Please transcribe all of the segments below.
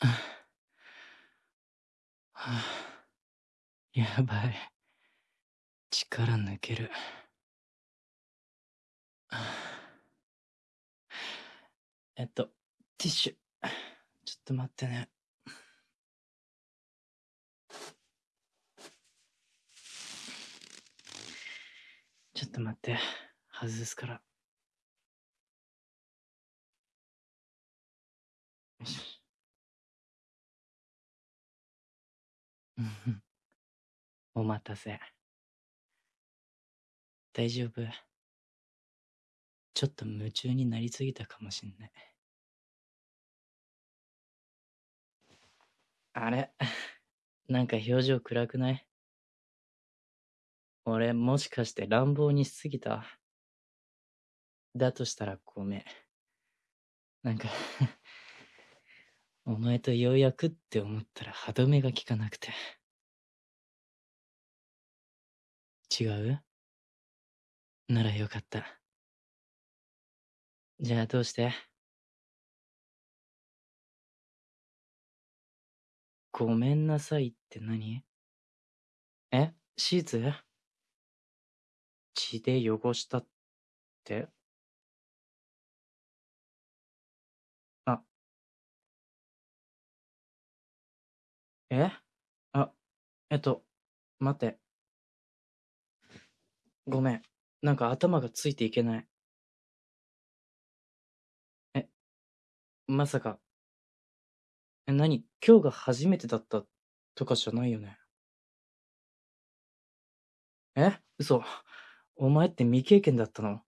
はあ、やばい。力抜ける。えっと、ティッシュ。ちょっと待ってね。ちょっと待って。外すから。よし。お待たせ。大丈夫ちょっと夢中になりすぎたかもしんない。あれ？なんか表情暗くない？俺もしかして乱暴にしすぎた？だとしたらごめん。なんかお前とようやくって思ったら歯止めが効かなくて。違う？ならよかった。じゃあどうして？ごめんなさいって何？え？シーツ？血で汚したって？え？あ、えっと、待って。ごめん。なんか頭がついていけない。え、まさか。え、何？今日が初めてだったとかじゃないよね？え？嘘。お前って未経験だったの？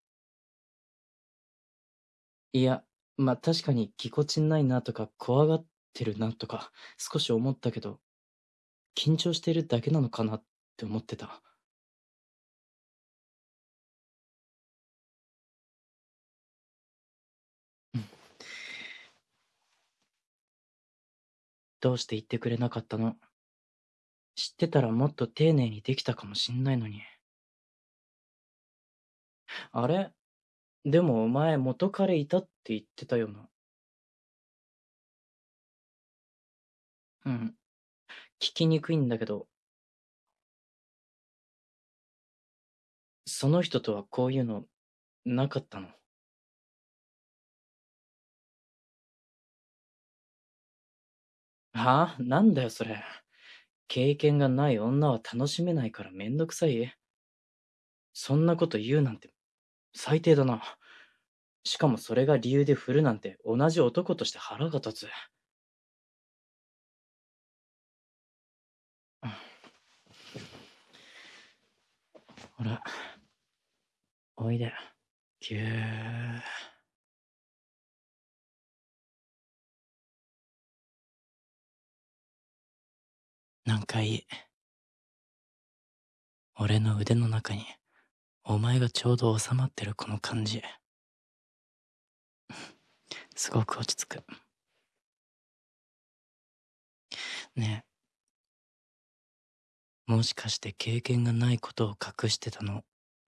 いや、まあ、確かにぎこちないなとか怖がってるなとか少し思ったけど、緊張してるだけなのかなって思ってた。うん。どうして言ってくれなかったの？知ってたらもっと丁寧にできたかもしんないのに。あれ？でもお前元彼いたって言ってたよな。うん。聞きにくいんだけど。その人とはこういうの、なかったのはあ？なんだよそれ。経験がない女は楽しめないからめんどくさい？そんなこと言うなんて、最低だな。しかもそれが理由で振るなんて同じ男として腹が立つ。ほら、おいで。ぎゅー。なんかいい。俺の腕の中に、お前がちょうど収まってるこの感じ。すごく落ち着く。ねえ。もしかして経験がないことを隠してたの、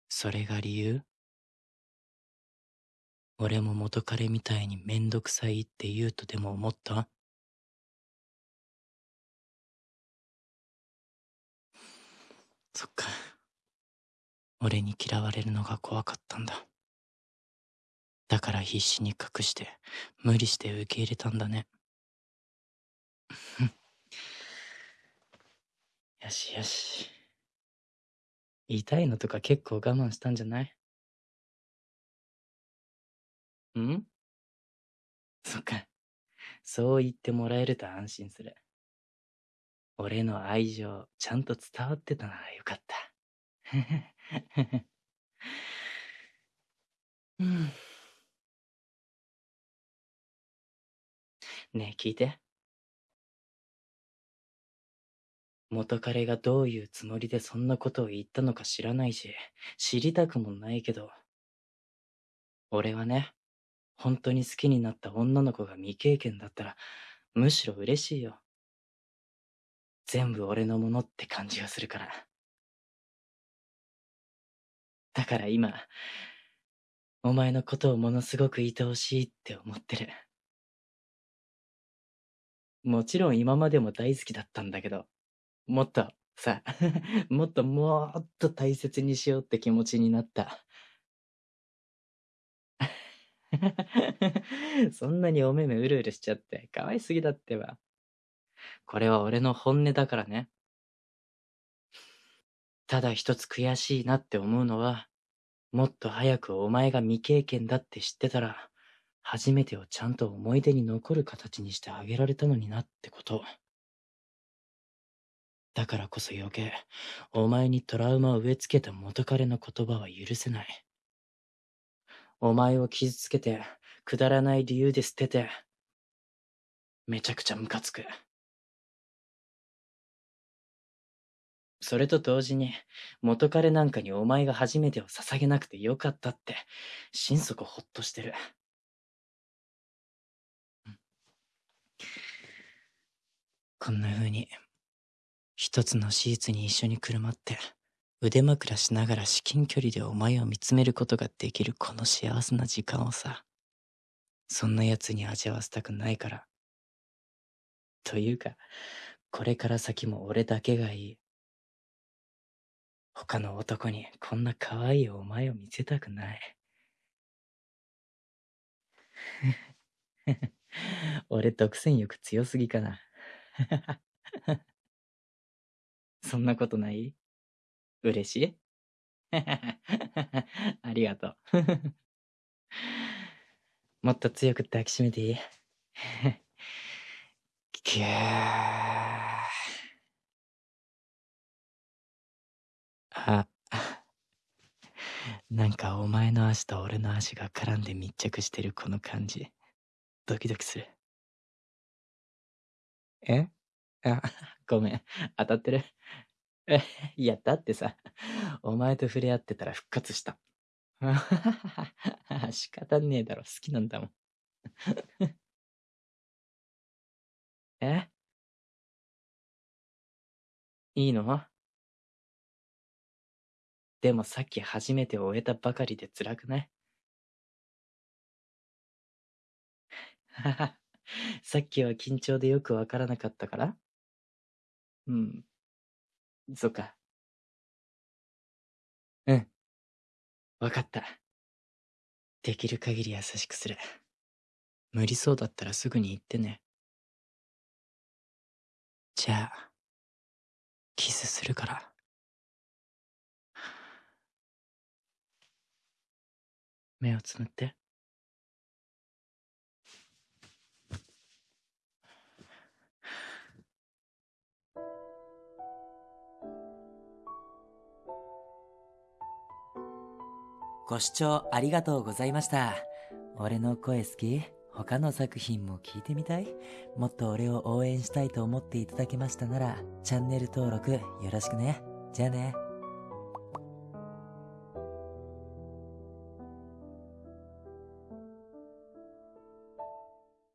それが理由？俺も元彼みたいにめんどくさいって言うとでも思った？そっか。俺に嫌われるのが怖かったんだ。だから必死に隠して、無理して受け入れたんだね。よしよし。痛いのとか結構我慢したんじゃない？ん？そっか。そう言ってもらえると安心する。俺の愛情、ちゃんと伝わってたならよかった。うん。ねえ、聞いて。元彼がどういうつもりでそんなことを言ったのか知らないし、知りたくもないけど、俺はね、本当に好きになった女の子が未経験だったら、むしろ嬉しいよ。全部俺のものって感じがするから。だから今、お前のことをものすごく愛おしいって思ってる。もちろん今までも大好きだったんだけど、もっと、さ、もっともっと大切にしようって気持ちになった。そんなにお目目うるうるしちゃって可愛すぎだってば。これは俺の本音だからね。ただ一つ悔しいなって思うのは、もっと早くお前が未経験だって知ってたら、初めてをちゃんと思い出に残る形にしてあげられたのになってこと。だからこそ余計、お前にトラウマを植え付けた元彼の言葉は許せない。お前を傷つけて、くだらない理由で捨てて、めちゃくちゃムカつく。それと同時に、元彼なんかにお前が初めてを捧げなくてよかったって、心底ほっとしてる。こんな風に、一つのシーツに一緒にくるまって、腕枕しながら至近距離でお前を見つめることができるこの幸せな時間をさ、そんな奴に味わわせたくないから。というか、これから先も俺だけがいい。他の男にこんな可愛いお前を見せたくない。俺独占欲強すぎかな。そんなことない？嬉しい？ありがとう。もっと強く抱きしめていい？キュー。あ、なんかお前の足と俺の足が絡んで密着してるこの感じ。ドキドキする。え？あ、ごめん。当たってる、いや、だってさ、お前と触れ合ってたら復活した。仕方ねえだろ、好きなんだもん。え？いいの？でもさっき初めて終えたばかりで辛くない？さっきは緊張でよくわからなかったから？うん。そっか。うん。わかった。できる限り優しくする。無理そうだったらすぐに言ってね。じゃあ、キスするから。目をつむって。ご視聴ありがとうございました。俺の声好き？他の作品も聞いてみたい？もっと俺を応援したいと思っていただけましたなら、チャンネル登録よろしくね。じゃあね。